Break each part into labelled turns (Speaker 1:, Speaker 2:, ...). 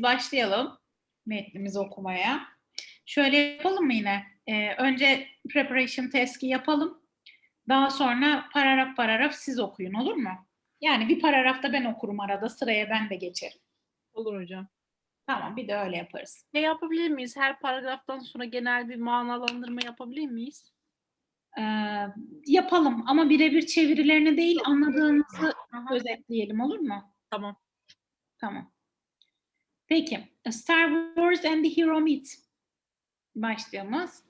Speaker 1: biz başlayalım metnimizi okumaya. Şöyle yapalım mı yine? Ee, önce preparation task'i yapalım. Daha sonra paragraf paragraf siz okuyun olur mu? Yani bir paragrafta ben okurum arada sıraya ben de geçerim.
Speaker 2: Olur hocam.
Speaker 1: Tamam bir de öyle yaparız.
Speaker 2: Ne yapabilir miyiz? Her paragraftan sonra genel bir manalandırma yapabilir miyiz?
Speaker 1: Ee, yapalım ama birebir çevirilerini değil anladığımızı
Speaker 2: Aha,
Speaker 1: özetleyelim olur mu?
Speaker 2: tamam.
Speaker 1: Tamam. Peki. Star Wars and the Hero Meet. Başlığımız.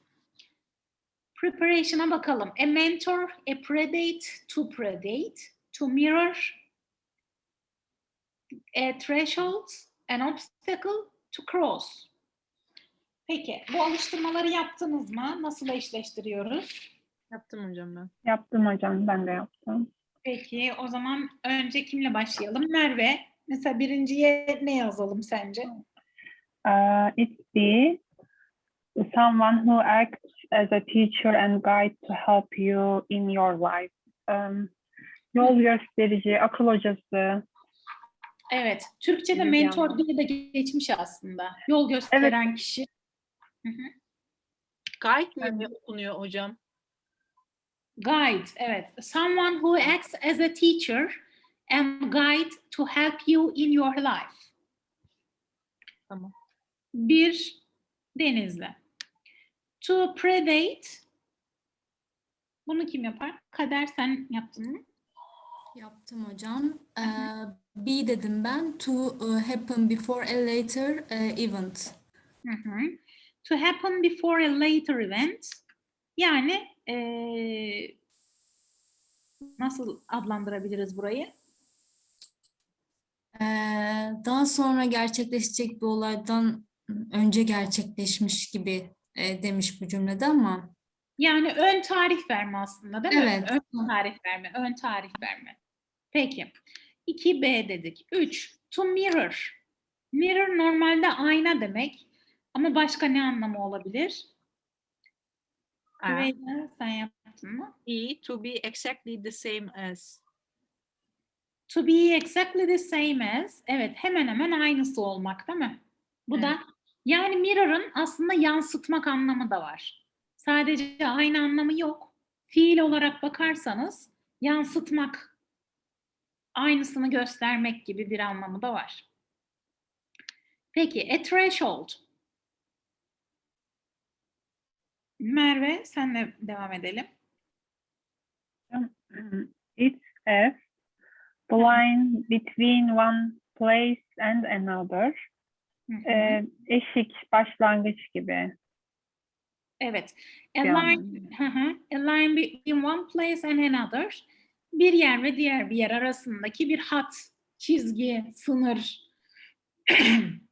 Speaker 1: Preparation'a bakalım. A mentor, a predate, to predate, to mirror, a threshold, an obstacle, to cross. Peki, bu alıştırmaları yaptınız mı? Nasıl eşleştiriyoruz?
Speaker 2: Yaptım hocam ben.
Speaker 3: Yaptım hocam, ben de yaptım.
Speaker 1: Peki, o zaman önce kimle başlayalım? Merve, mesela birinciye ne yazalım sence?
Speaker 3: Uh, it's B, someone who acts as a teacher and guide to help you in your life. Um, yol gösterici, akıl hocası.
Speaker 1: Evet, Türkçe'de mentor diye de geçmiş aslında. Yol gösteren kişi. Hı hı.
Speaker 2: Guide mi okunuyor hocam?
Speaker 1: Guide, evet. Someone who acts as a teacher and guide to help you in your life.
Speaker 2: Tamam.
Speaker 1: Bir Denizli. To predate. Bunu kim yapar? Kader sen yaptın mı?
Speaker 4: Yaptım hocam. Ee, B dedim ben. To uh, happen before a later uh, event.
Speaker 1: Hı hı. To happen before a later event. Yani eee, nasıl adlandırabiliriz burayı?
Speaker 4: Ee, daha sonra gerçekleşecek bir olaydan önce gerçekleşmiş gibi e, demiş bu cümlede ama
Speaker 1: Yani ön tarih verme aslında değil mi?
Speaker 4: Evet.
Speaker 1: Ön tarih verme, ön tarih verme. Peki. 2B dedik. 3. To mirror. Mirror normalde ayna demek. Ama başka ne anlamı olabilir?
Speaker 2: A.
Speaker 1: Rüveyda, sen yaptın mı?
Speaker 2: E, to be exactly the same as.
Speaker 1: To be exactly the same as. Evet, hemen hemen aynısı olmak değil mi? Bu da yani mirror'ın aslında yansıtmak anlamı da var. Sadece aynı anlamı yok. Fiil olarak bakarsanız yansıtmak, aynısını göstermek gibi bir anlamı da var. Peki, a threshold. Merve, senle devam edelim.
Speaker 3: It's F, the line between one place and another. Ee, eşik, başlangıç gibi.
Speaker 1: Evet. A line,
Speaker 3: anlamı.
Speaker 1: hı hı. a line between one place and another. Bir yer ve diğer bir yer arasındaki bir hat, çizgi, sınır.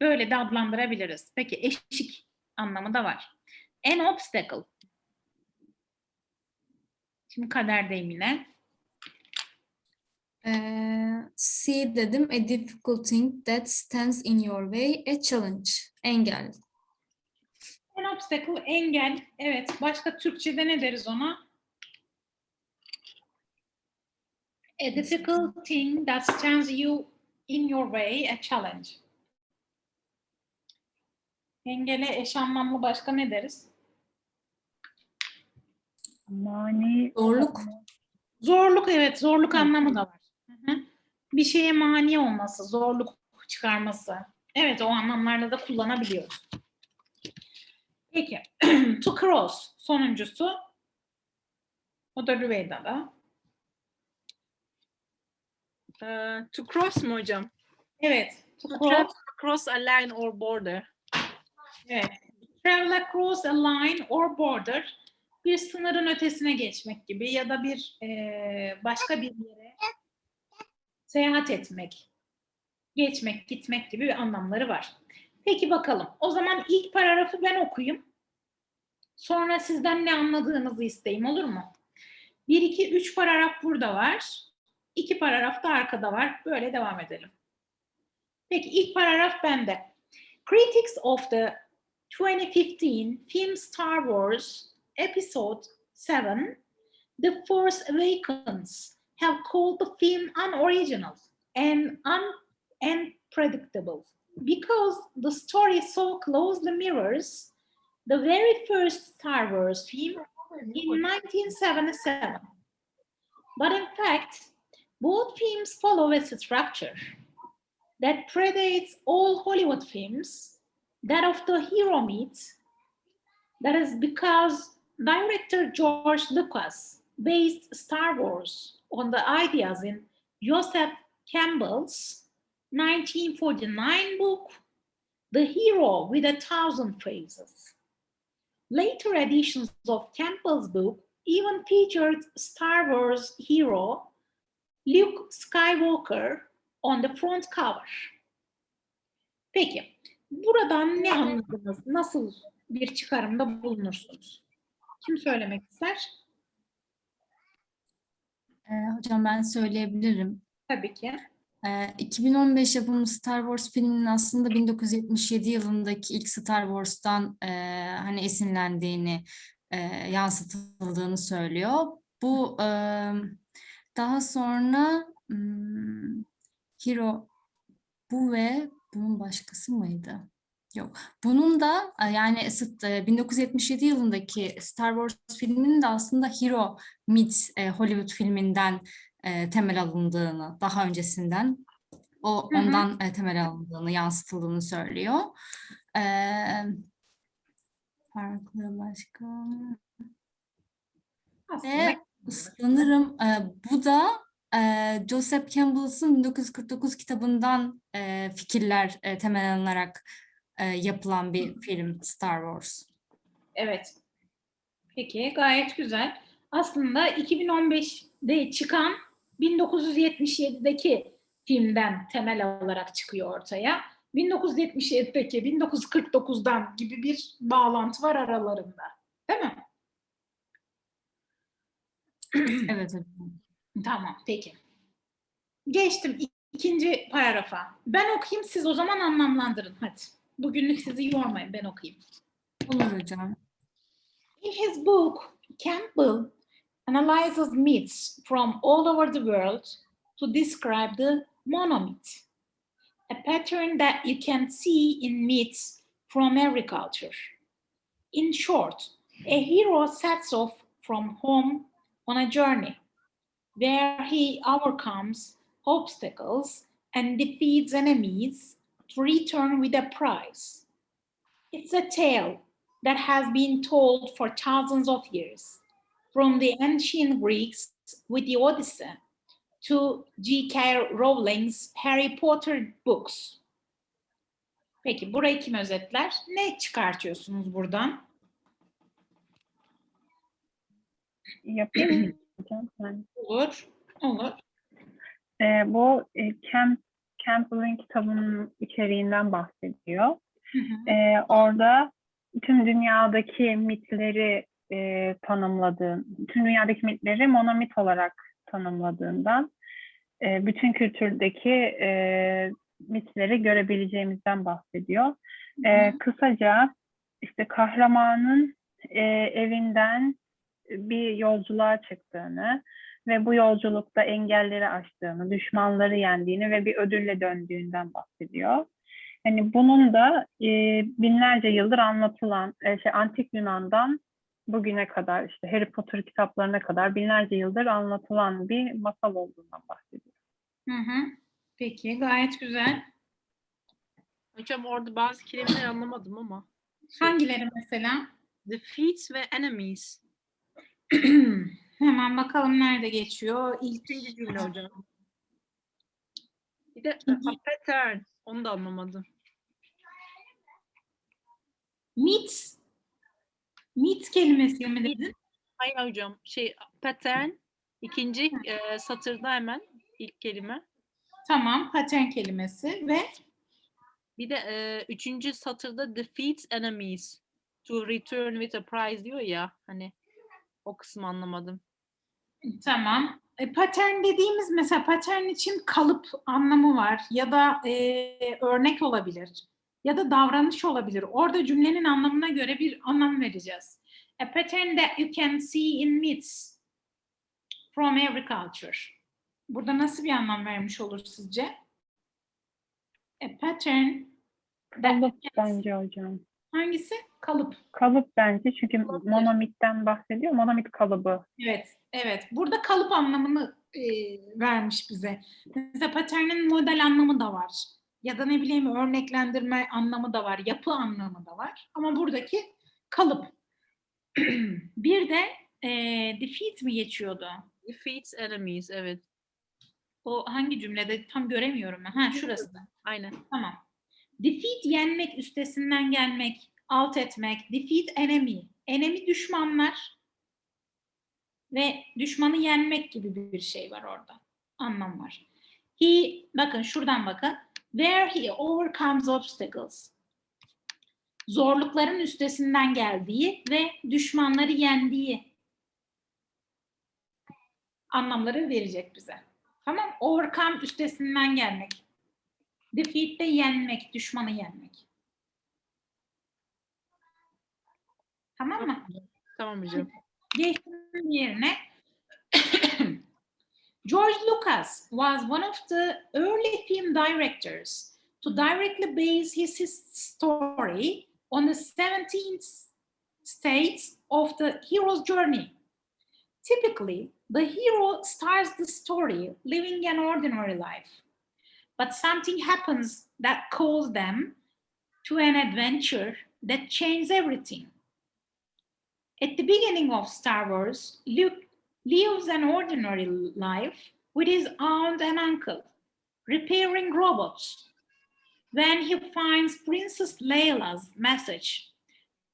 Speaker 1: Böyle de adlandırabiliriz. Peki eşik anlamı da var. An obstacle. Şimdi kaderdeyim yine.
Speaker 4: Ee, C dedim. A difficult thing that stands in your way. A challenge. Engel.
Speaker 1: An obstacle, engel. Evet. Başka Türkçe'de ne deriz ona? A difficult thing that stands you in your way, a challenge. Engele eş anlamlı başka ne deriz?
Speaker 3: Mani.
Speaker 4: Zorluk.
Speaker 1: Zorluk evet, zorluk anlamı da var. Bir şeye mani olması, zorluk çıkarması. Evet, o anlamlarda da kullanabiliyoruz. Peki, to cross sonuncusu. O da Rüveyda'da.
Speaker 2: Ee, to cross mu hocam?
Speaker 1: Evet, to
Speaker 2: To
Speaker 1: cross.
Speaker 2: across a line or border.
Speaker 1: Evet. Travel across a line or border. Bir sınırın ötesine geçmek gibi ya da bir eee, başka bir yere seyahat etmek, geçmek, gitmek gibi bir anlamları var. Peki bakalım. O zaman ilk paragrafı ben okuyayım. Sonra sizden ne anladığınızı isteyeyim olur mu? 1, 2, 3 paragraf burada var. 2 paragraf da arkada var. Böyle devam edelim. Peki ilk paragraf bende. Critics of the 2015 film Star Wars Episode 7, The Force Awakens, have called the film unoriginal and un- unpredictable. because the story so closely mirrors the very first Star Wars film in 1977. But in fact, both films follow a structure that predates all Hollywood films, that of the hero myth. That is because director George Lucas based Star Wars on the ideas in Joseph Campbell's 1949 book, The Hero with a Thousand Faces. Later editions of Campbell's book even featured Star Wars hero Luke Skywalker on the front cover. Peki, buradan ne anladınız? Nasıl bir çıkarımda bulunursunuz? Kim söylemek ister?
Speaker 4: Ee, hocam ben söyleyebilirim.
Speaker 1: Tabii ki.
Speaker 4: Ee, 2015 yapımı Star Wars filminin aslında 1977 yılındaki ilk Star Wars'tan e, hani esinlendiğini, e, yansıtıldığını söylüyor. Bu e, daha sonra hmm, Hero bu ve bunun başkası mıydı? Yok. Bunun da e, yani ısı- e, 1977 yılındaki Star Wars filminin de aslında Hero Meets e, Hollywood filminden temel alındığını, daha öncesinden o
Speaker 1: Hı hı.
Speaker 4: ondan e, temel alındığını, yansıtıldığını söylüyor. E, farklı başka
Speaker 1: Aslında
Speaker 4: ve sanırım bu da e, Joseph Campbell'ın 1949 kitabından e, fikirler e, temel alınarak e, yapılan bir film Star Wars.
Speaker 1: Evet. Peki gayet güzel. Aslında 2015'de çıkan 1977'deki filmden temel alarak çıkıyor ortaya. 1977'deki 1949'dan gibi bir bağlantı var aralarında. Değil mi?
Speaker 4: Evet.
Speaker 1: Tamam, peki. Geçtim ik- ikinci paragrafa. Ben okuyayım, siz o zaman anlamlandırın. Hadi. Bugünlük sizi yormayın, ben okuyayım.
Speaker 4: Olur hocam.
Speaker 1: In his book, Campbell analyzes myths from all over the world to describe the monomyth, a pattern that you can see in myths from every culture. In short, a hero sets off from home on a journey where he overcomes obstacles and defeats enemies return with a prize. It's a tale that has been told for thousands of years, from the ancient Greeks with the Odyssey to J.K. Rowling's Harry Potter books. Peki burayı kim özetler? Ne çıkartıyorsunuz buradan?
Speaker 3: Yapayım mı
Speaker 1: Olur, olur.
Speaker 3: Ee, bu e, Camp, Campbell'ın kitabının içeriğinden bahsediyor.
Speaker 1: Hı hı.
Speaker 3: Ee, orada tüm dünyadaki mitleri e, tanımladığın, tüm dünyadaki mitleri monomit olarak tanımladığından e, bütün kültürdeki e, mitleri görebileceğimizden bahsediyor. E, kısaca işte kahramanın e, evinden bir yolculuğa çıktığını ve bu yolculukta engelleri aştığını, düşmanları yendiğini ve bir ödülle döndüğünden bahsediyor. Yani bunun da e, binlerce yıldır anlatılan, e, şey, antik Yunan'dan bugüne kadar işte Harry Potter kitaplarına kadar binlerce yıldır anlatılan bir masal olduğundan bahsediyor.
Speaker 1: Hı hı. Peki, gayet güzel.
Speaker 2: Hocam orada bazı kelimeleri anlamadım ama.
Speaker 1: Hangileri mesela?
Speaker 2: Defeats ve enemies.
Speaker 1: Hemen bakalım nerede geçiyor. İlk
Speaker 2: İkinci cümle hocam. Bir de a pattern. Onu da anlamadım.
Speaker 1: Meet. Meet kelimesi mi dedin?
Speaker 2: Hayır hocam. Şey pattern. ikinci e, satırda hemen ilk kelime.
Speaker 1: Tamam, pattern kelimesi ve
Speaker 2: Bir de e, üçüncü satırda defeats enemies to return with a prize diyor ya hani o kısmı anlamadım.
Speaker 1: Tamam. E, pattern dediğimiz mesela pattern için kalıp anlamı var ya da e, örnek olabilir ya da davranış olabilir. Orada cümlenin anlamına göre bir anlam vereceğiz. A pattern that you can see in myths from every culture. Burada nasıl bir anlam vermiş olur sizce? A pattern
Speaker 3: Kalıp bence hocam.
Speaker 1: Hangisi? Kalıp.
Speaker 3: Kalıp bence çünkü
Speaker 2: Olabilir.
Speaker 3: monomitten bahsediyor. Monomit kalıbı.
Speaker 1: Evet, evet. Burada kalıp anlamını e, vermiş bize. Mesela paternin model anlamı da var. Ya da ne bileyim örneklendirme anlamı da var. Yapı anlamı da var. Ama buradaki kalıp. Bir de e, defeat mi geçiyordu?
Speaker 2: Defeats enemies. Evet.
Speaker 1: O hangi cümlede tam göremiyorum ben. Ha şurası da.
Speaker 2: Aynen.
Speaker 1: Tamam. Defeat yenmek, üstesinden gelmek, alt etmek. Defeat enemy. Enemy düşmanlar. Ve düşmanı yenmek gibi bir şey var orada. Anlam var. He, bakın şuradan bakın. Where he overcomes obstacles. Zorlukların üstesinden geldiği ve düşmanları yendiği anlamları verecek bize. Tamam. Overcome üstesinden gelmek. Defeat de yenmek, düşmanı yenmek. Tamam mı?
Speaker 2: Tamam hocam.
Speaker 1: Geçtiğim yerine George Lucas was one of the early film directors to directly base his, his story on the 17 states of the hero's journey. Typically, the hero starts the story living an ordinary life, but something happens that calls them to an adventure that changes everything. At the beginning of Star Wars, Luke lives an ordinary life with his aunt and uncle, repairing robots. When he finds Princess Leila's message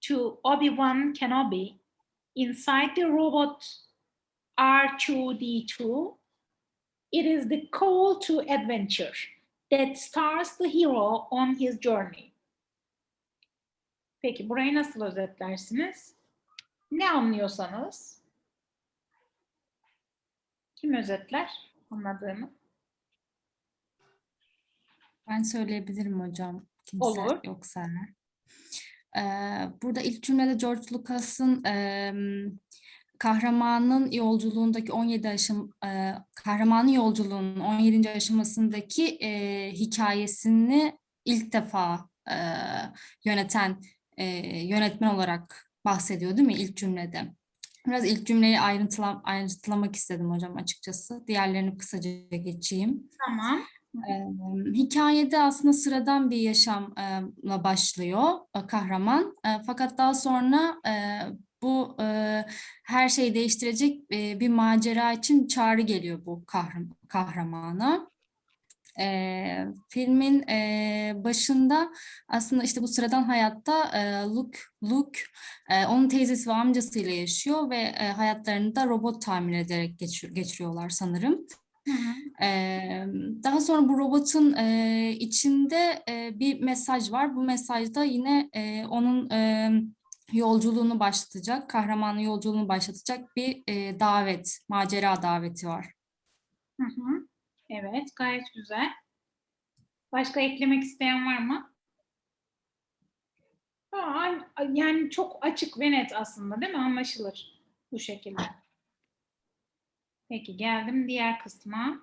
Speaker 1: to Obi-Wan Kenobi inside the robot R2D2, it is the call to adventure that starts the hero on his journey. Peki burayı nasıl özetlersiniz? Ne anlıyorsanız. Kim özetler anladığını?
Speaker 4: Ben söyleyebilirim hocam. Kimse
Speaker 1: Olur.
Speaker 4: yoksa. Ee, burada ilk cümlede George Lucas'ın em, kahramanın yolculuğundaki 17 aşım e, kahramanın yolculuğunun 17. aşamasındaki e, hikayesini ilk defa e, yöneten e, yönetmen olarak bahsediyor değil mi ilk cümlede? Biraz ilk cümleyi ayrıntıla, ayrıntılamak istedim hocam açıkçası. Diğerlerini kısaca geçeyim.
Speaker 1: Tamam.
Speaker 4: Eee, Hikayede aslında sıradan bir yaşamla başlıyor e, kahraman. E, Fakat daha sonra e, bu e, her şeyi değiştirecek e, bir macera için çağrı geliyor bu kahram- kahramana. E, filmin e, başında aslında işte bu sıradan hayatta e, Luke, Luke e, onun teyzesi ve amcasıyla yaşıyor ve e, hayatlarını da robot tamir ederek geçir- geçiriyorlar sanırım.
Speaker 1: Hı hı.
Speaker 4: Eee, daha sonra bu robotun eee, içinde eee, bir mesaj var. Bu mesajda yine onun yolculuğunu başlatacak, kahramanın yolculuğunu başlatacak bir eee, davet, macera daveti var.
Speaker 1: Hı hı. Evet, gayet güzel. Başka eklemek isteyen var mı? Aa, yani çok açık ve net aslında değil mi? Anlaşılır bu şekilde. Peki geldim diğer kısma.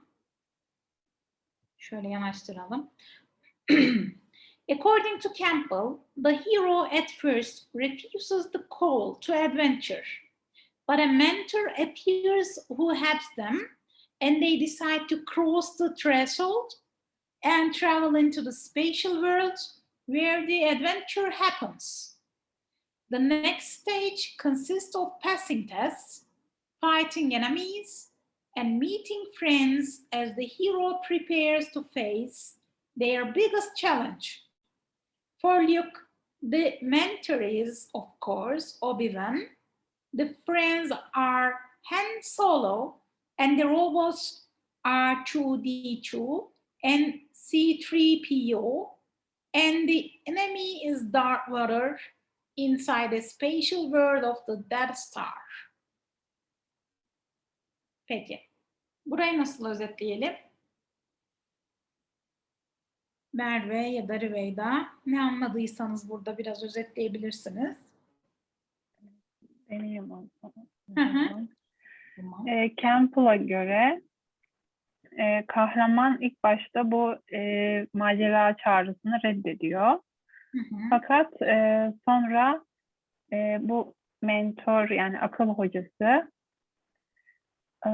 Speaker 1: Şöyle yanaştıralım. According to Campbell, the hero at first refuses the call to adventure, but a mentor appears who helps them and they decide to cross the threshold and travel into the spatial world where the adventure happens. The next stage consists of passing tests, fighting enemies, and meeting friends as the hero prepares to face their biggest challenge. For Luke, the mentor is, of course, Obi-Wan. The friends are Han Solo, and the robots are 2D2 and C3PO, and the enemy is Darth Vader inside the spatial world of the Death Star. Peki. Burayı nasıl özetleyelim? Merve ya da Rüveyda ne anladıysanız burada biraz özetleyebilirsiniz.
Speaker 3: Deneyim.
Speaker 1: Tamam.
Speaker 3: E, Campbell'a göre e, kahraman ilk başta bu e, macera çağrısını reddediyor.
Speaker 1: Hı hı.
Speaker 3: Fakat e, sonra e, bu mentor yani akıl hocası e,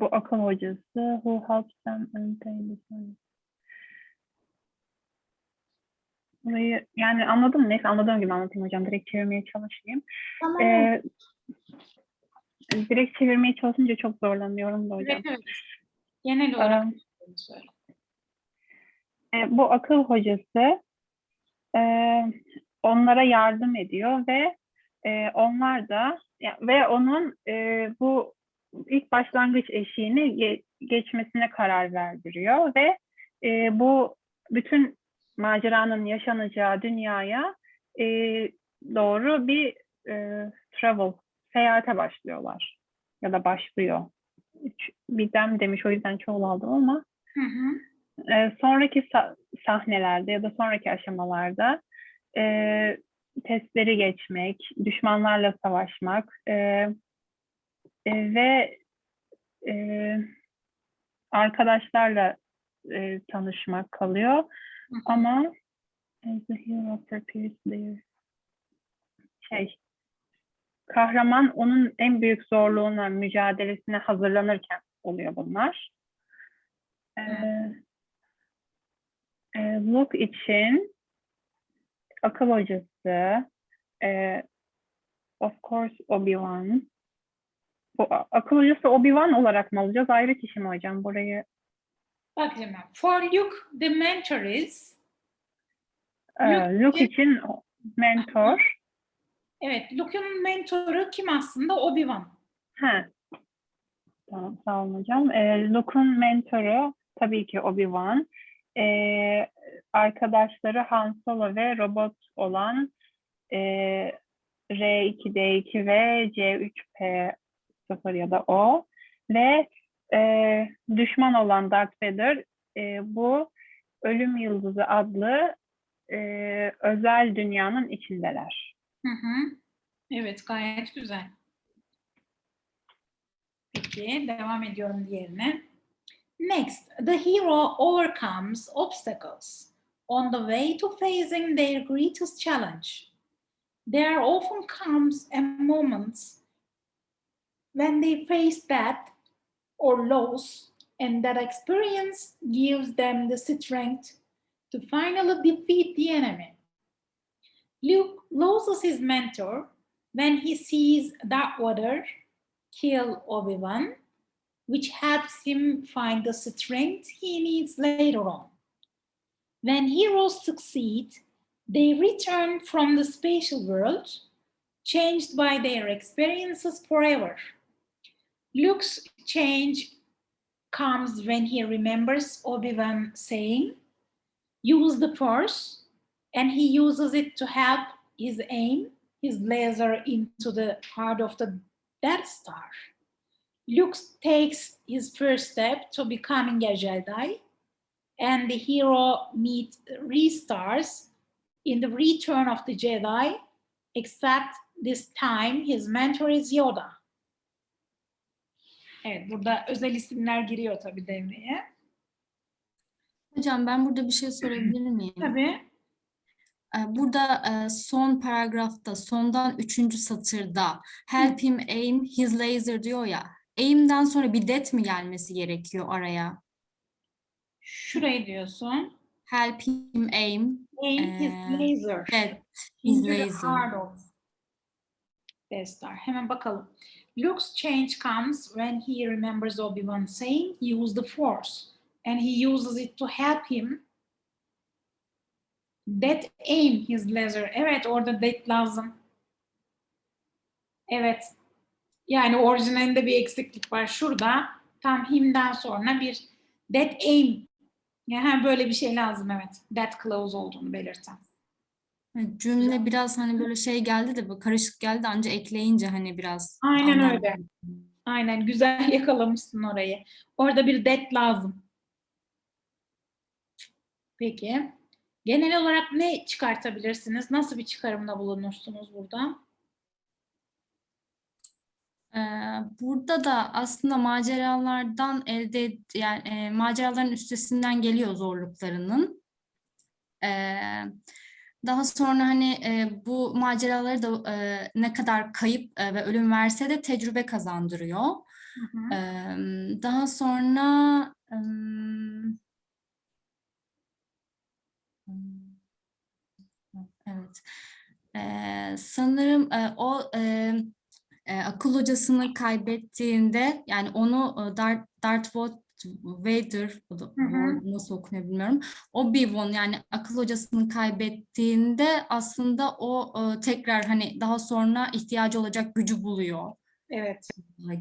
Speaker 3: bu akıl hocası who helps them attain the. Burayı yani anladım neyse anladığım gibi anlatayım hocam direkt çevirmeye çalışayım.
Speaker 1: Tamam.
Speaker 3: E, direkt çevirmeye çalışınca çok zorlanıyorum da hocam.
Speaker 1: evet, evet. Genel olarak
Speaker 3: E,
Speaker 1: söyle.
Speaker 3: E, bu akıl hocası e, onlara yardım ediyor ve e, onlar da ya- ve onun e, bu ilk başlangıç eşiğini ge- geçmesine karar verdiriyor ve e, bu bütün maceranın yaşanacağı dünyaya e, doğru bir e, travel, seyahate başlıyorlar ya da başlıyor. Üç- Bir dem demiş o yüzden çoğul aldım ama
Speaker 1: Hı hı.
Speaker 3: e, sonraki sa- sahnelerde ya da sonraki aşamalarda e, testleri geçmek, düşmanlarla savaşmak e, e, ve e, arkadaşlarla e, tanışmak kalıyor.
Speaker 1: Hı.
Speaker 3: Ama as the hero prepares their şey kahraman onun en büyük zorluğuna, mücadelesine hazırlanırken oluyor bunlar. Ee, e, Luke için akıl hocası e, of course Obi-Wan bu akıl hocası Obi-Wan olarak mı alacağız? Ayrı kişi mi hocam? Burayı
Speaker 1: Bak şimdi. For Luke, the mentor is
Speaker 3: e,
Speaker 1: Luke için-
Speaker 3: mentor.
Speaker 1: Evet, Luke'un mentoru kim aslında? Obi-Wan.
Speaker 3: Ha. Tamam, sağ olun hocam. Ee, Luke'un mentoru tabii ki Obi-Wan. Ee, arkadaşları Han Solo ve robot olan e, R2D2 ve C3P0 ya da O ve e, düşman olan Darth Vader e, bu Ölüm Yıldızı adlı e, özel dünyanın içindeler.
Speaker 1: Hı hı. Evet, gayet güzel. Peki, devam ediyorum diğerine. Next, the hero overcomes obstacles on the way to facing their greatest challenge. There often comes a moment when they face death or loss, and that experience gives them the strength to finally defeat the enemy. Luke loses his mentor when he sees Darth Vader kill Obi-Wan, which helps him find the strength he needs later on. When heroes succeed, they return from the spatial world, changed by their experiences forever. Luke's change comes when he remembers Obi-Wan saying, use the force, and he uses it to help his aim his laser into the heart of the Death Star. Luke takes his first step to becoming a Jedi, and the hero meets restars in the return of the Jedi, except this time his mentor is Yoda. Evet, burada özel isimler giriyor tabii devreye.
Speaker 4: Hocam ben burada bir şey sorabilir miyim?
Speaker 1: Tabii.
Speaker 4: Ee, Burada e, son paragrafta, sondan üçüncü satırda help him aim his laser diyor ya. Aim'den sonra bir det mi gelmesi gerekiyor araya?
Speaker 1: Şurayı diyorsun.
Speaker 4: Help him aim
Speaker 1: Aim his
Speaker 4: Ee,
Speaker 1: laser.
Speaker 4: that his laser.
Speaker 1: heart of Death Star. Hemen bakalım. Luke's change comes when he remembers Obi-Wan saying use the force and he uses it to help him that aim his laser. Evet orada that lazım. Evet. Yani orijinalinde bir eksiklik var. Şurada tam him'den sonra bir that aim. Yani böyle bir şey lazım evet. That clause olduğunu belirten.
Speaker 4: Evet, Cümle biraz hani böyle şey geldi de bu karışık geldi ancak ekleyince hani biraz
Speaker 1: Aynen öyle. Aynen güzel yakalamışsın orayı. Orada bir det lazım. Peki. Genel olarak ne çıkartabilirsiniz? Nasıl bir çıkarımda bulunursunuz burada?
Speaker 4: Ee, Burada da aslında maceralardan elde yani e, maceraların üstesinden geliyor zorluklarının. Ee, daha sonra hani e, bu maceraları da e, ne kadar kayıp e, ve ölüm verse de tecrübe kazandırıyor.
Speaker 1: Hı hı.
Speaker 4: Ee, daha sonra ım, evet Ee, sanırım e, o e, e, akıl hocasını kaybettiğinde yani onu e, Darth, Darth Vader o da-
Speaker 1: Hı hı.
Speaker 4: nasıl okunuyor bilmiyorum. Obi-Wan yani akıl hocasını kaybettiğinde aslında o e, tekrar hani daha sonra ihtiyacı olacak gücü buluyor
Speaker 1: Evet.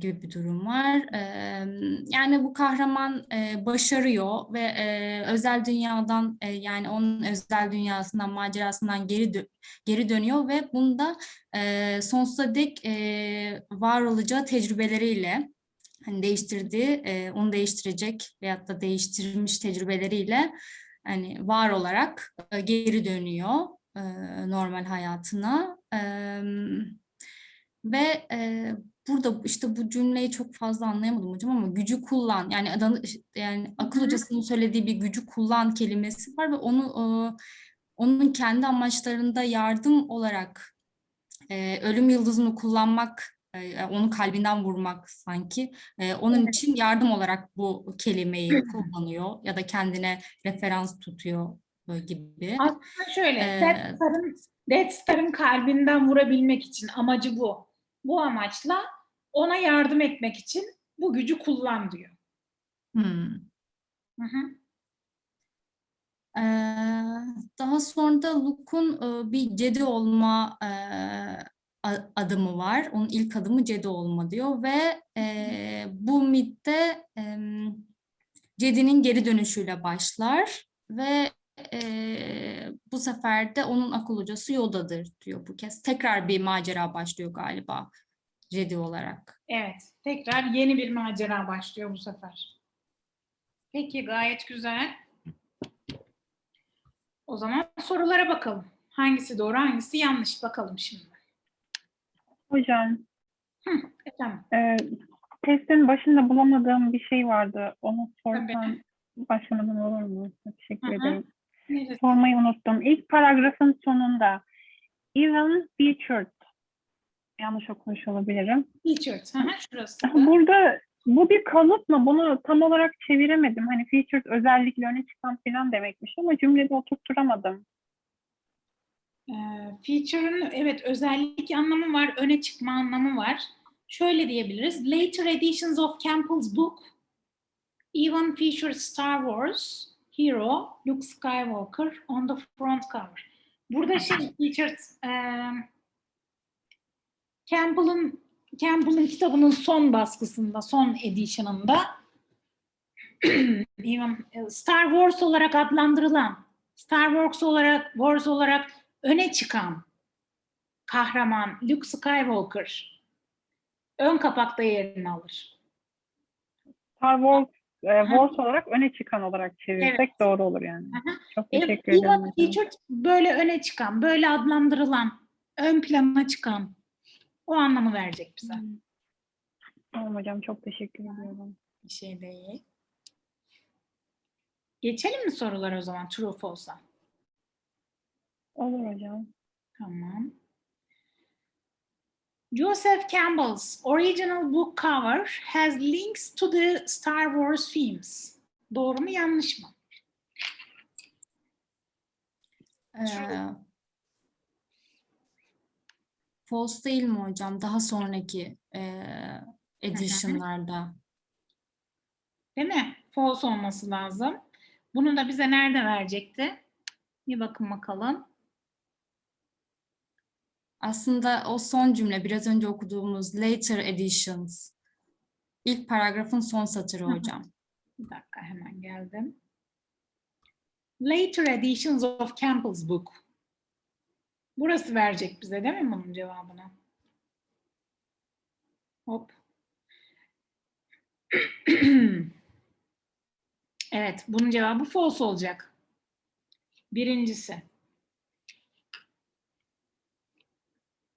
Speaker 4: gibi bir durum var. Eee, Yani bu kahraman eee, başarıyor ve eee, özel dünyadan eee, yani onun özel dünyasından, macerasından geri dö- geri dönüyor ve bunda eee, sonsuza dek eee, var olacağı tecrübeleriyle hani değiştirdiği, eee, onu değiştirecek veyahut da değiştirmiş tecrübeleriyle hani var olarak eee, geri dönüyor eee, normal hayatına. Eee, ve eee, burada işte bu cümleyi çok fazla anlayamadım hocam ama gücü kullan yani adanı, yani akıl hocasının söylediği bir gücü kullan kelimesi var ve onu eee, onun kendi amaçlarında yardım olarak eee, ölüm yıldızını kullanmak onu kalbinden vurmak sanki eee, onun için yardım olarak bu kelimeyi kullanıyor ya da kendine referans tutuyor e, gibi.
Speaker 1: Aslında şöyle,
Speaker 4: Ee,
Speaker 1: Death Star'ın Death Star'ın kalbinden vurabilmek için amacı bu. Bu amaçla ona yardım etmek için bu gücü kullan diyor.
Speaker 4: Hmm.
Speaker 1: Hı hı.
Speaker 4: Eee, daha sonra da Luke'un e, bir Jedi olma e, adımı var. Onun ilk adımı Jedi olma diyor ve e, bu mitte em, Jedi'nin geri dönüşüyle başlar ve e, bu sefer de onun akıl hocası Yoda'dır diyor bu kez. Tekrar bir macera başlıyor galiba Jedi olarak.
Speaker 1: Evet, tekrar yeni bir macera başlıyor bu sefer. Peki, gayet güzel. O zaman sorulara bakalım. Hangisi doğru, hangisi yanlış bakalım şimdi.
Speaker 3: Hocam,
Speaker 1: Efendim,
Speaker 3: e, testin başında bulamadığım bir şey vardı. Onu
Speaker 1: Tabii.
Speaker 3: sorsam başlamadan olur mu? Teşekkür
Speaker 1: Hı hı.
Speaker 3: ederim.
Speaker 1: neresi?
Speaker 3: Sormayı unuttum. İlk paragrafın sonunda even featured yanlış okumuş olabilirim.
Speaker 1: Featured. Hı hı, şurası. da.
Speaker 3: Burada bu bir kalıp mı? Bunu tam olarak çeviremedim. Hani featured özellikle öne çıkan falan demekmiş ama cümlede oturtturamadım.
Speaker 1: Feature'ın evet özellik anlamı var, öne çıkma anlamı var. Şöyle diyebiliriz. Later editions of Campbell's book even featured Star Wars hero Luke Skywalker on the front cover. Burada şey featured e, Campbell'ın Campbell'ın kitabının son baskısında, son edition'ında Star Wars olarak adlandırılan Star Wars olarak Wars olarak öne çıkan kahraman Luke Skywalker ön kapakta yerini alır.
Speaker 3: Star Wars, e, Wars olarak öne çıkan olarak çevirsek
Speaker 1: Evet.
Speaker 3: doğru olur yani.
Speaker 1: Hı.
Speaker 3: Çok
Speaker 1: E,
Speaker 3: teşekkür
Speaker 1: even
Speaker 3: ederim.
Speaker 1: featured böyle öne çıkan, böyle adlandırılan, ön plana çıkan o anlamı verecek bize.
Speaker 3: Tamam hocam çok teşekkür ediyorum.
Speaker 1: Bir şey değil. Geçelim mi sorulara o zaman true false'a?
Speaker 3: Olur hocam.
Speaker 1: Tamam. Joseph Campbell's original book cover has links to the Star Wars themes. Doğru mu yanlış mı?
Speaker 4: Ee, false değil mi hocam? Daha sonraki e, edition'larda.
Speaker 1: Değil mi? False olması lazım. Bunu da bize nerede verecekti? Bir bakın bakalım.
Speaker 4: Aslında o son cümle biraz önce okuduğumuz later editions. İlk paragrafın son satırı hocam.
Speaker 1: Bir dakika hemen geldim. Later editions of Campbell's book. Burası verecek bize değil mi bunun cevabını? Hop. evet, bunun cevabı false olacak. Birincisi.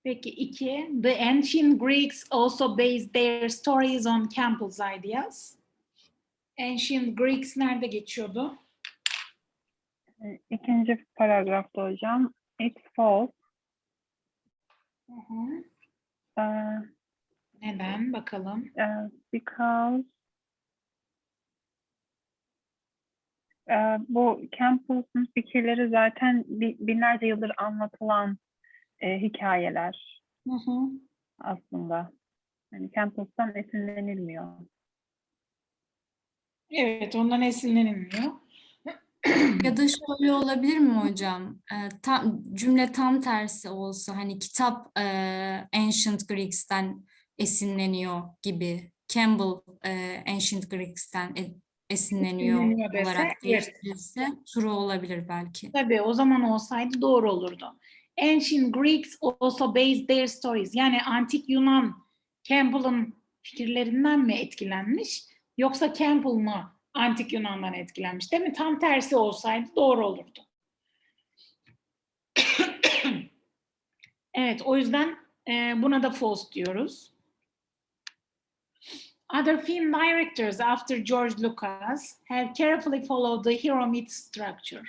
Speaker 1: Peki iki. The ancient Greeks also based their stories on Campbell's ideas. Ancient Greeks nerede geçiyordu?
Speaker 3: E, İkinci paragrafta hocam. It's false.
Speaker 1: Hı hı.
Speaker 3: uh,
Speaker 1: Neden? Bakalım.
Speaker 3: uh, because uh, bu Campbell'ın fikirleri zaten bi- binlerce yıldır anlatılan e, hikayeler
Speaker 1: Hı hı.
Speaker 3: aslında. Yani Campbell'dan esinlenilmiyor.
Speaker 1: Evet, ondan esinlenilmiyor.
Speaker 4: Ya da şöyle olabilir mi hocam? Ee, tam, cümle tam tersi olsa hani kitap e, Ancient Greeks'ten esinleniyor gibi. Campbell e, Ancient Greeks'ten e- esinleniyor
Speaker 1: Esinleniyor
Speaker 4: olarak
Speaker 1: evet.
Speaker 4: değiştirilse true olabilir belki.
Speaker 1: Tabii o zaman olsaydı doğru olurdu. Ancient Greeks also based their stories. Yani antik Yunan Campbell'ın fikirlerinden mi etkilenmiş yoksa Campbell mı antik Yunan'dan etkilenmiş değil mi? Tam tersi olsaydı doğru olurdu. evet o yüzden e, buna da false diyoruz. Other film directors after George Lucas have carefully followed the hero myth structure.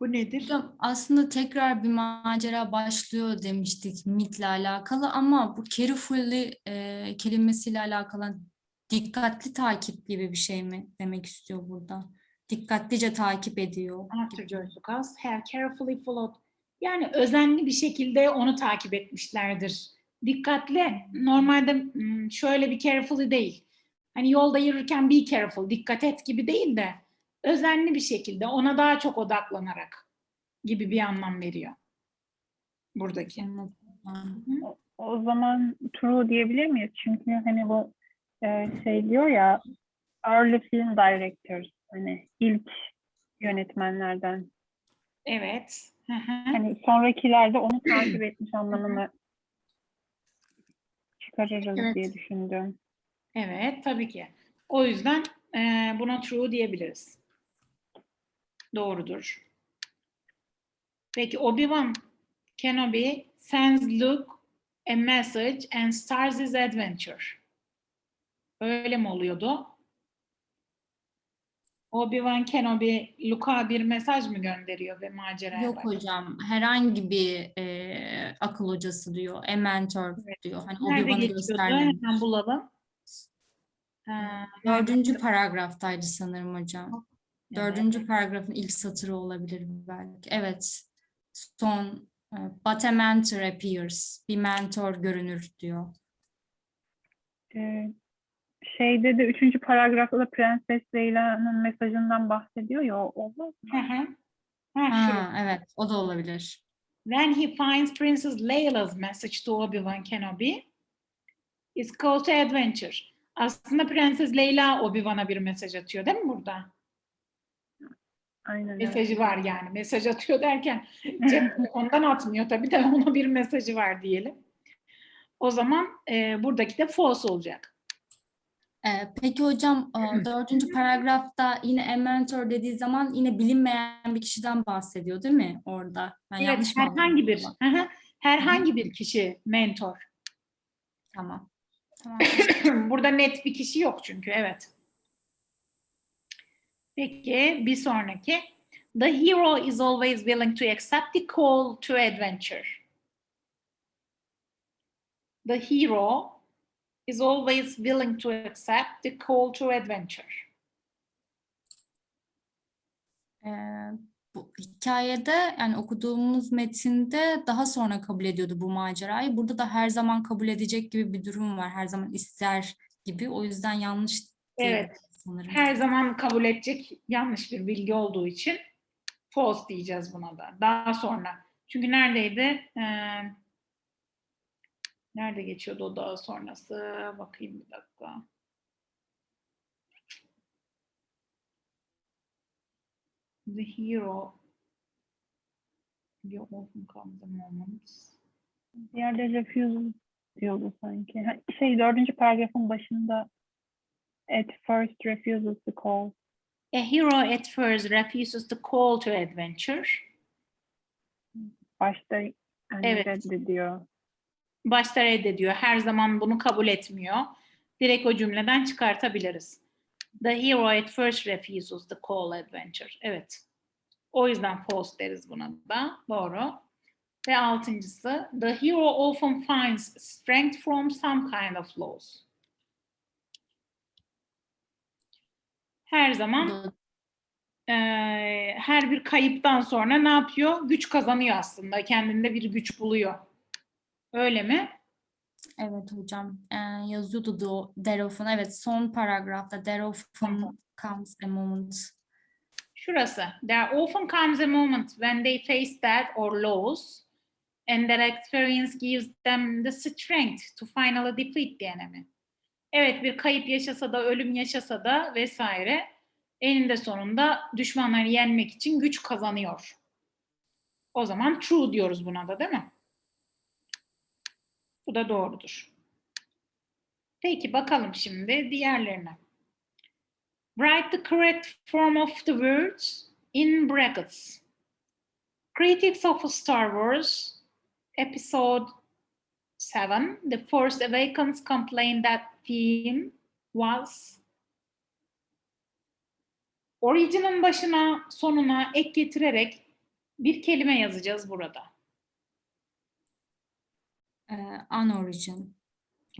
Speaker 1: Bu nedir?
Speaker 4: Hocam aslında tekrar bir macera başlıyor demiştik mitle alakalı ama bu carefully e, kelimesiyle alakalı dikkatli takip gibi bir şey mi demek istiyor burada? Dikkatlice takip ediyor.
Speaker 1: After Lucas have carefully followed. Yani özenli bir şekilde onu takip etmişlerdir. Dikkatli. Normalde hmm, şöyle bir carefully değil. Hani yolda yürürken be careful, dikkat et gibi değil de özenli bir şekilde ona daha çok odaklanarak gibi bir anlam veriyor. Buradaki.
Speaker 4: Anladım.
Speaker 3: O, zaman true diyebilir miyiz? Çünkü hani bu e, şey diyor ya early film directors hani ilk yönetmenlerden
Speaker 1: Evet. Hı hı.
Speaker 3: hani sonrakiler de onu takip etmiş anlamını çıkarırız
Speaker 1: Evet.
Speaker 3: diye düşündüm.
Speaker 1: Evet, tabii ki. O yüzden eee, buna true diyebiliriz. Doğrudur. Peki Obi-Wan Kenobi sends Luke a message and starts his adventure. Öyle mi oluyordu? Obi-Wan Kenobi Luke'a bir mesaj mı gönderiyor ve maceraya
Speaker 4: Yok
Speaker 1: başlıyor?
Speaker 4: hocam herhangi bir e, akıl hocası diyor. A mentor
Speaker 1: Evet.
Speaker 4: diyor. Hani
Speaker 1: Nerede geçiyordu? Hemen bulalım. Ha,
Speaker 4: Dördüncü paragraftaydı sanırım hocam.
Speaker 1: Evet.
Speaker 4: Dördüncü paragrafın ilk satırı olabilir belki. Evet. Son e, but a mentor appears. Bir mentor görünür diyor.
Speaker 3: E, şeyde de üçüncü paragrafta da Prenses Leyla'nın mesajından bahsediyor ya o olmaz mı?
Speaker 1: Hı hı. Ha, şu.
Speaker 4: Ha, evet o da olabilir.
Speaker 1: When he finds Princess Leila's message to Obi-Wan Kenobi, it's called to adventure. Aslında Prenses Leyla Obi-Wan'a bir mesaj atıyor değil mi burada?
Speaker 3: Aynen evet.
Speaker 1: Mesajı var yani. Mesaj atıyor derken cep ondan atmıyor tabii de ona bir mesajı var diyelim. O zaman e, buradaki de false olacak.
Speaker 4: E, peki hocam e, dördüncü paragrafta yine a mentor dediği zaman yine bilinmeyen bir kişiden bahsediyor değil mi orada? Ben
Speaker 1: Evet,
Speaker 4: yanlış mı
Speaker 1: herhangi bir herhangi bir kişi mentor.
Speaker 4: Tamam. Tamam.
Speaker 1: Burada net bir kişi yok çünkü evet. Peki bir sonraki. The hero is always willing to accept the call to adventure. The hero is always willing to accept the call to adventure.
Speaker 4: Ee, bu hikayede yani okuduğumuz metinde daha sonra kabul ediyordu bu macerayı. Burada da her zaman kabul edecek gibi bir durum var. Her zaman ister gibi. O yüzden yanlış
Speaker 1: Evet.
Speaker 4: Sanırım.
Speaker 1: Her zaman kabul edecek yanlış bir bilgi olduğu için false diyeceğiz buna da. Daha sonra. Çünkü neredeydi? Ee, nerede geçiyordu o daha sonrası? Bakayım bir dakika. The hero you often comes a moment.
Speaker 3: Bir yerde refuse diyordu sanki. Ha, Şey dördüncü paragrafın başında at first refuses to call.
Speaker 1: A hero at first refuses to call to adventure.
Speaker 3: Başta yani
Speaker 1: Evet.
Speaker 3: reddediyor.
Speaker 1: başta reddediyor. Her zaman bunu kabul etmiyor. Direkt o cümleden çıkartabiliriz. The hero at first refuses the call adventure. Evet. O yüzden false deriz buna da. Doğru. Ve altıncısı, the hero often finds strength from some kind of loss. Her zaman eee, her bir kayıptan sonra ne yapıyor? Güç kazanıyor aslında. Kendinde bir güç buluyor. Öyle mi?
Speaker 4: Evet hocam. Ee, yazıyordu da o there often. Evet son paragrafta there often comes a moment.
Speaker 1: Şurası. There often comes a moment when they face death or loss and that experience gives them the strength to finally defeat the enemy. Evet bir kayıp yaşasa da ölüm yaşasa da vesaire eninde sonunda düşmanları yenmek için güç kazanıyor. O zaman true diyoruz buna da değil mi? Bu da doğrudur. Peki bakalım şimdi diğerlerine. Write the correct form of the words in brackets. Critics of Star Wars, Episode 7, The Force Awakens complained that theme was Origin'in başına sonuna ek getirerek bir kelime yazacağız burada.
Speaker 4: Ee, unorigin.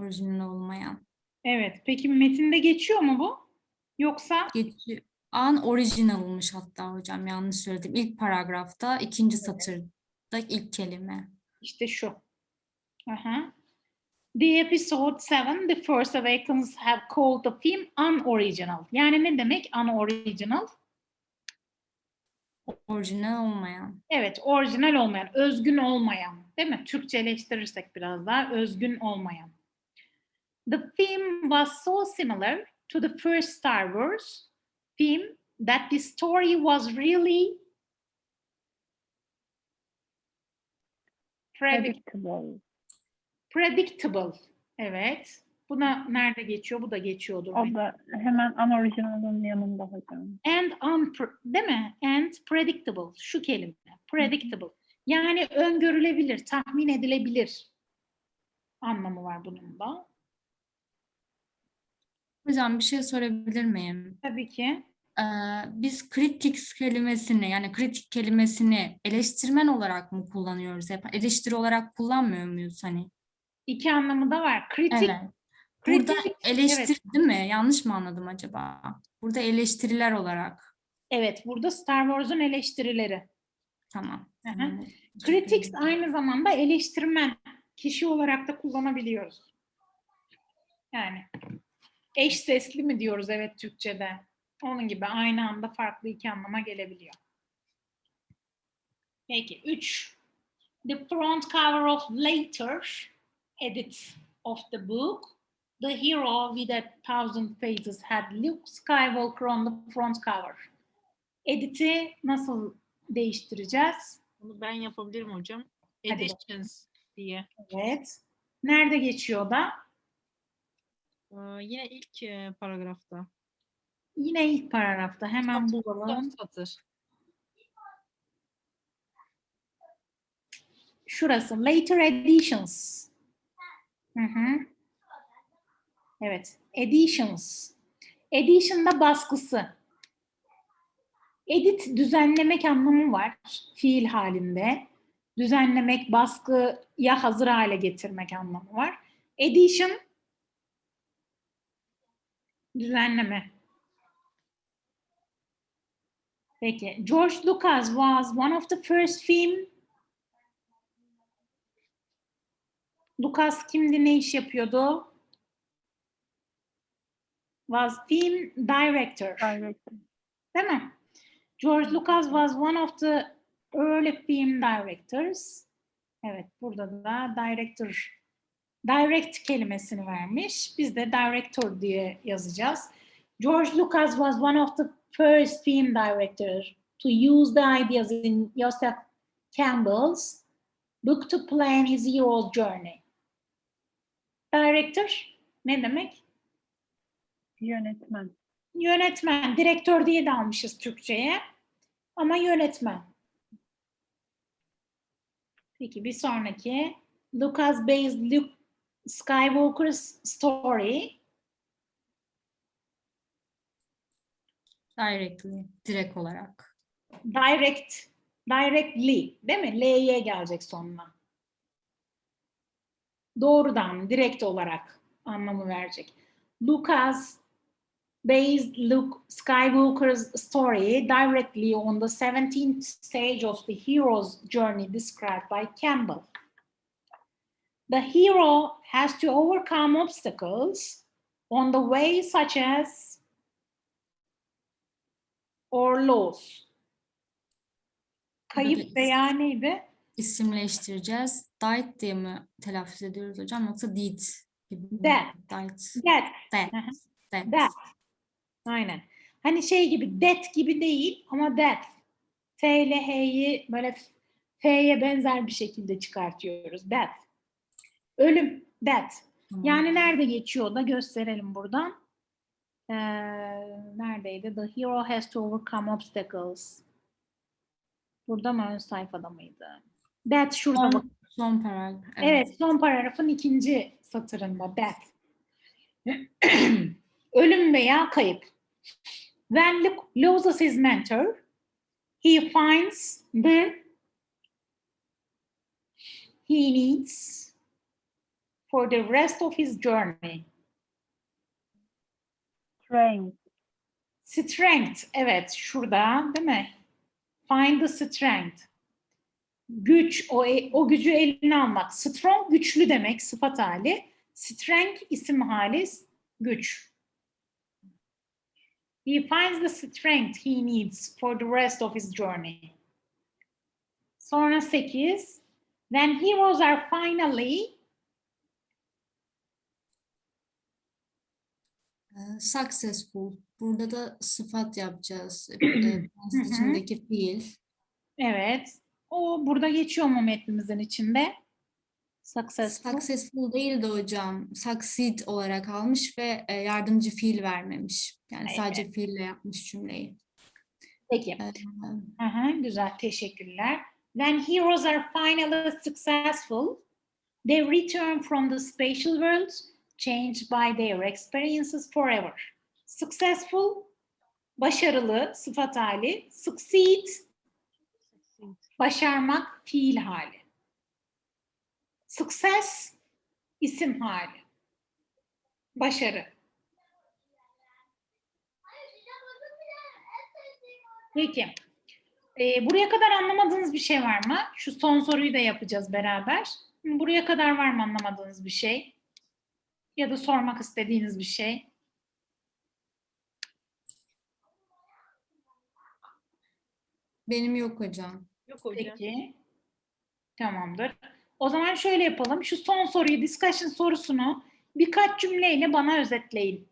Speaker 4: Orijinal olmayan.
Speaker 1: Evet, peki metinde geçiyor mu bu? Yoksa
Speaker 4: Geçiyor. Unoriginal'mış hatta hocam yanlış söyledim. İlk paragrafta ikinci satırda ilk kelime.
Speaker 1: İşte şu. Aha. The episode 7, The Force Awakens have called the film unoriginal. Yani ne demek unoriginal?
Speaker 4: Orijinal olmayan.
Speaker 1: Evet, orijinal olmayan, özgün olmayan. Değil mi? Türkçeleştirirsek biraz daha özgün olmayan. The film was so similar to the first Star Wars film that the story was really predict-
Speaker 3: Predictable.
Speaker 1: Predictable. Evet. Buna nerede geçiyor? Bu da geçiyordur.
Speaker 3: O da hemen unoriginal'ın yanında hocam.
Speaker 1: And unpre- değil mi? And predictable. Şu kelime. Predictable. Yani öngörülebilir, tahmin edilebilir anlamı var bunun da.
Speaker 4: Hocam bir şey sorabilir miyim?
Speaker 1: Tabii ki.
Speaker 4: Ee, biz critics kelimesini yani kritik kelimesini eleştirmen olarak mı kullanıyoruz hep? Eleştiri olarak kullanmıyor muyuz hani?
Speaker 1: İki anlamı da var. Kritik,
Speaker 4: Evet. Burada
Speaker 1: kritik,
Speaker 4: eleştiri değil mi? Yanlış mı anladım acaba? Burada eleştiriler olarak.
Speaker 1: evet burada Star Wars'un eleştirileri.
Speaker 4: Tamam.
Speaker 1: Hı hı.
Speaker 4: tamam.
Speaker 1: Critics aynı zamanda eleştirmen. Kişi olarak da kullanabiliyoruz. Yani eş sesli mi diyoruz evet Türkçe'de. Onun gibi aynı anda farklı iki anlama gelebiliyor. Peki 3. The front cover of later edit of the book. The hero with a thousand faces had Luke Skywalker on the front cover. Edit'i nasıl değiştireceğiz?
Speaker 2: Bunu ben yapabilirim hocam. Editions diye.
Speaker 1: Evet. Nerede geçiyor da?
Speaker 2: Ee, yine ilk e, paragrafta.
Speaker 1: Yine ilk paragrafta. Hemen
Speaker 2: Son
Speaker 1: bulalım.
Speaker 2: satır.
Speaker 1: Şurası. Later editions. Hı hı. Evet. Editions. Edition'da baskısı. Edit düzenlemek anlamı var. Fiil halinde. Düzenlemek, baskıya hazır hale getirmek anlamı var. Edition düzenleme. Peki. George Lucas was one of the first film Lucas kimdi, ne iş yapıyordu? Was film director.
Speaker 3: Director.
Speaker 1: Değil mi? George Lucas was one of the early film directors. Evet, burada da director, direct kelimesini vermiş. Biz de director diye yazacağız. George Lucas was one of the first film directors to use the ideas in Joseph Campbell's book to plan his hero's journey. Director ne demek?
Speaker 3: Yönetmen.
Speaker 1: Yönetmen. Direktör diye de almışız Türkçe'ye. Ama yönetmen. Peki bir sonraki. Lucas based Luke Skywalker's story.
Speaker 4: Directly, direkt olarak.
Speaker 1: Direct, directly değil mi? L'ye gelecek sonuna. Doğrudan, direkt olarak anlamı verecek. Lucas based Luke Skywalker's story directly on the 17th stage of the hero's journey described by Campbell. The hero has to overcome obstacles on the way such as or loss. Kayıp veya neydi?
Speaker 4: İsimleştireceğiz. Died diye mi telaffuz ediyoruz hocam yoksa did gibi mi?
Speaker 1: Death.
Speaker 4: Died.
Speaker 1: Hı hı.
Speaker 4: Death.
Speaker 1: Death. Aynen. Hani şey gibi death gibi değil ama death. T ile H'yi böyle F'ye benzer bir şekilde çıkartıyoruz. Death. Ölüm.
Speaker 4: Tamam.
Speaker 1: Yani nerede geçiyor da gösterelim buradan. Ee, neredeydi? The hero has to overcome obstacles. Burada mı ön sayfada mıydı? That şurada bak.
Speaker 4: Son, son paragraf.
Speaker 1: Evet, son paragrafın ikinci satırında death. Ölüm veya kayıp. When Luke loses his mentor, he finds the he needs for the rest of his journey.
Speaker 3: Strength.
Speaker 1: Strength, evet şurada değil mi? Find the strength. Güç, o, o gücü eline almak. Strong, güçlü demek sıfat hali. Strength isim hali, güç. He finds the strength he needs for the rest of his journey. Sonra 8. When heroes are finally
Speaker 4: Ee, Successful. Burada da sıfat yapacağız. Ee, içindeki fiil.
Speaker 1: Evet. O burada geçiyor mu metnimizin içinde? Successful.
Speaker 4: Successful değil de hocam. Succeed olarak almış ve e, yardımcı fiil vermemiş. Yani sadece fiille yapmış cümleyi.
Speaker 1: Peki. Hı hı, güzel. Teşekkürler. When heroes are finally successful, they return from the spatial world, changed by their experiences forever. Successful, başarılı, sıfat hali. Succeed, başarmak, fiil hali. Success, isim hali. Başarı. Peki. Ee, buraya kadar anlamadığınız bir şey var mı? Şu son soruyu da yapacağız beraber. Buraya kadar var mı anlamadığınız bir şey? Ya da sormak istediğiniz bir şey?
Speaker 4: benim yok hocam.
Speaker 2: Yok hocam.
Speaker 1: Peki. Tamamdır. O zaman şöyle yapalım. Şu son soruyu, discussion sorusunu birkaç cümleyle bana özetleyin.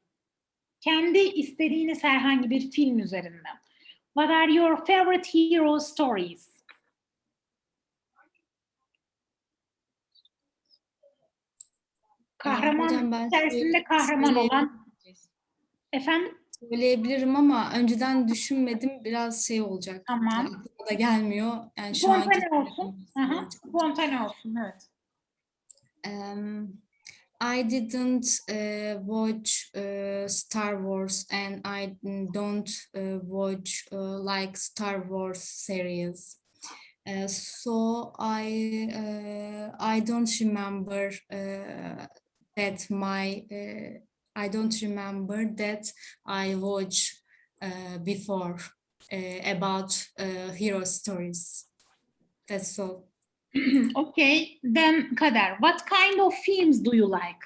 Speaker 1: Kendi istediğiniz herhangi bir film üzerinden. What are your favorite hero stories? Kahraman
Speaker 4: hocam ben
Speaker 1: içerisinde kahraman olan efendim
Speaker 4: Söyleyebilirim ama önceden düşünmedim. Biraz şey olacak.
Speaker 1: Tamam.
Speaker 4: Aklıma da gelmiyor. Yani şu anki
Speaker 1: spontane olsun. Aha, spontane olsun evet.
Speaker 4: Um, I didn't uh, watch uh, Star Wars and I don't uh, watch like Star Wars series. So I I don't remember that my I don't remember that I watch uh, before uh, about uh, hero stories. That's all.
Speaker 1: Okay, then Kader, what kind of films do you like?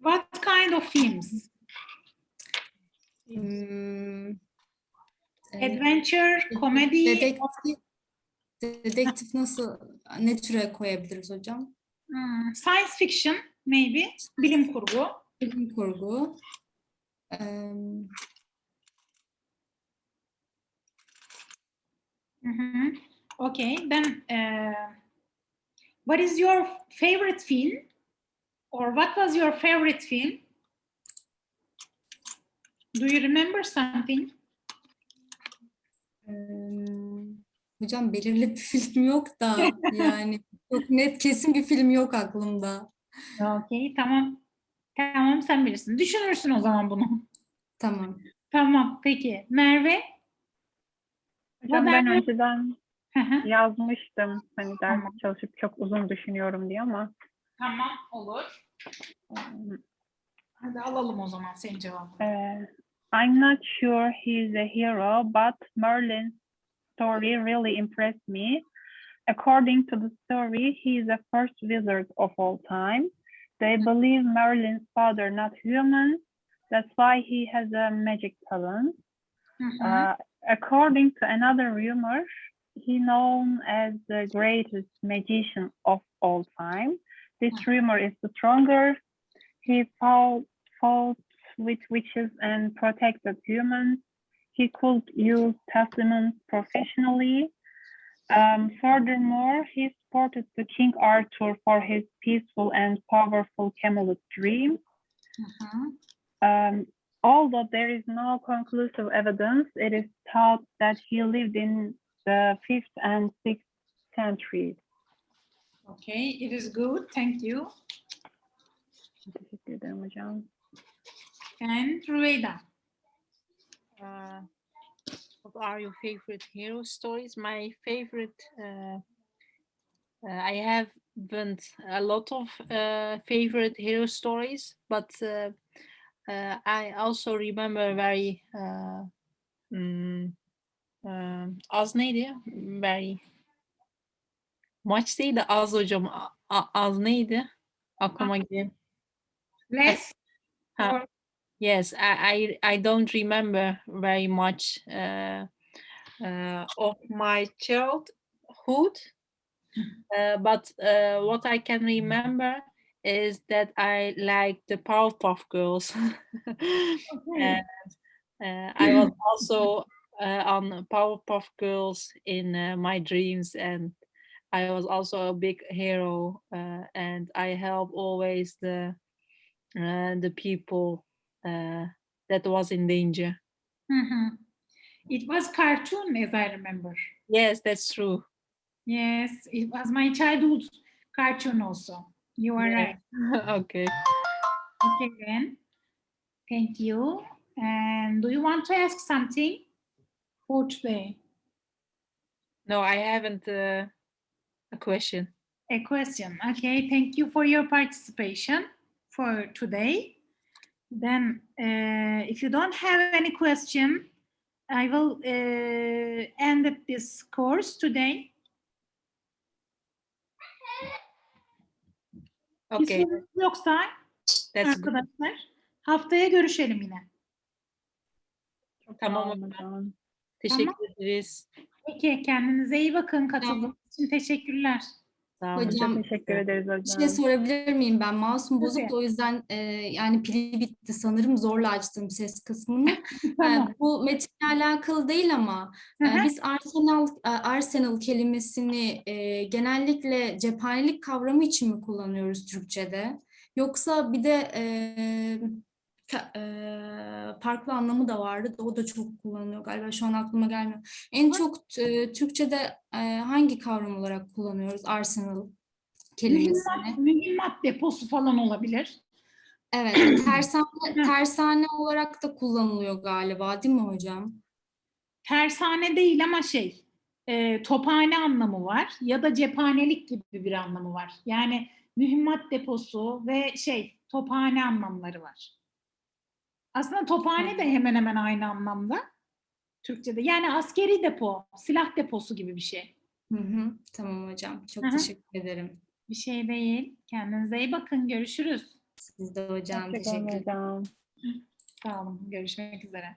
Speaker 1: What kind of films?
Speaker 4: E,
Speaker 1: Adventure, comedy,
Speaker 4: Dedektif, dedektif nasıl, ne türe koyabiliriz hocam?
Speaker 1: Hmm, science fiction maybe, bilim kurgu.
Speaker 4: Bilim kurgu. Em,
Speaker 1: Mhm. Okay, then uh, what is your favorite film? Or what was your favorite film? Do you remember something?
Speaker 4: em, hocam belirli bir film yok da yani çok net kesin bir film yok aklımda.
Speaker 1: Okay, tamam. Tamam sen bilirsin. Düşünürsün o zaman bunu.
Speaker 4: Tamam.
Speaker 1: Tamam peki. Merve?
Speaker 3: Hocam ben önceden yazmıştım. Hani ders
Speaker 1: Tamam.
Speaker 3: çalışıp çok uzun düşünüyorum diye ama
Speaker 1: tamam olur.
Speaker 3: um,
Speaker 1: Hadi alalım o zaman senin cevabını.
Speaker 3: Uh, I'm not sure he's a hero, but Merlin's story really impressed me. According to the story, he is the first wizard of all time. They believe Merlin's father not human. That's why he has a magic talent.
Speaker 1: Hı hı.
Speaker 3: Uh, according to another rumor, he known as the greatest magician of all time. This rumor is the stronger. He fought, fought with witches and protected humans. He could use testaments professionally. Um, furthermore, he supported the King Arthur for his peaceful and powerful Camelot dream.
Speaker 1: Hı hı.
Speaker 3: Um, although there is no conclusive evidence, it is thought that he lived in the 5th and 6th centuries.
Speaker 1: Okay, it is good. Thank you.
Speaker 3: Teşekkür ederim hocam.
Speaker 1: And Rüveyda.
Speaker 2: Uh, what are your favorite hero stories? My favorite, uh, uh, I haven't a lot of uh, favorite hero stories, but uh, uh, I also remember very, uh, mm, um, az neydi? Very much değil de az hocam. A- az neydi? Aklıma.
Speaker 1: Less.
Speaker 2: Ha, Yes, I, I I don't remember very much uh, uh, of my childhood, uh, but uh, what I can remember is that I liked the Powerpuff Girls.
Speaker 1: Okay.
Speaker 2: uh, I was also uh, on Powerpuff Girls in uh, my dreams, and I was also a big hero, uh, and I help always the uh, the people uh, that was in danger.
Speaker 1: Hı hı. It was cartoon as I remember.
Speaker 2: Yes, that's true.
Speaker 1: Yes, it was my childhood cartoon also. You are
Speaker 2: Yeah.
Speaker 1: right.
Speaker 2: okay.
Speaker 1: Okay then. Thank you. And do you want to ask something for today?
Speaker 2: No, I haven't uh, a question.
Speaker 1: A question. Okay, thank you for your participation for today. Then, uh, if you don't have any question, I will uh, end this course today.
Speaker 2: Okay,
Speaker 1: yoksa
Speaker 2: that's good.
Speaker 1: arkadaşlar haftaya görüşelim yine.
Speaker 2: Tamam hocam.
Speaker 3: hocam.
Speaker 2: Teşekkür ederiz.
Speaker 1: Peki kendinize iyi bakın katıldığınız için teşekkürler.
Speaker 2: Sağ olun.
Speaker 4: Hocam,
Speaker 3: Çok teşekkür ederiz
Speaker 4: Bir
Speaker 3: hocam.
Speaker 4: şey sorabilir miyim ben? Mouse'um bozuk da o yüzden e, yani pili bitti sanırım zorla açtım ses kısmını. E, bu metinle alakalı değil ama e, biz arsenal e, arsenal kelimesini e, genellikle cephanelik kavramı için mi kullanıyoruz Türkçe'de? Yoksa bir de e, ka- e, farklı anlamı da vardı o da çok kullanılıyor galiba şu an aklıma gelmiyor. En çok e, Türkçe'de e, hangi kavram olarak kullanıyoruz arsenal kelimesini?
Speaker 1: Mühimmat, mühimmat deposu falan olabilir.
Speaker 4: Evet, tersane, tersane olarak da kullanılıyor galiba, değil mi hocam?
Speaker 1: Tersane değil ama şey, e, tophane anlamı var ya da cephanelik gibi bir anlamı var. Yani mühimmat deposu ve şey, tophane anlamları var. Aslında tophane de hemen hemen aynı anlamda Türkçe'de. Yani askeri depo, silah deposu gibi bir şey.
Speaker 4: Hı hı, tamam hocam. Çok
Speaker 1: Hı hı.
Speaker 4: teşekkür ederim.
Speaker 1: Bir şey değil. Kendinize iyi bakın. Görüşürüz.
Speaker 4: Siz de hocam teşekkür
Speaker 3: hocam.
Speaker 1: Sağ olun. Görüşmek üzere.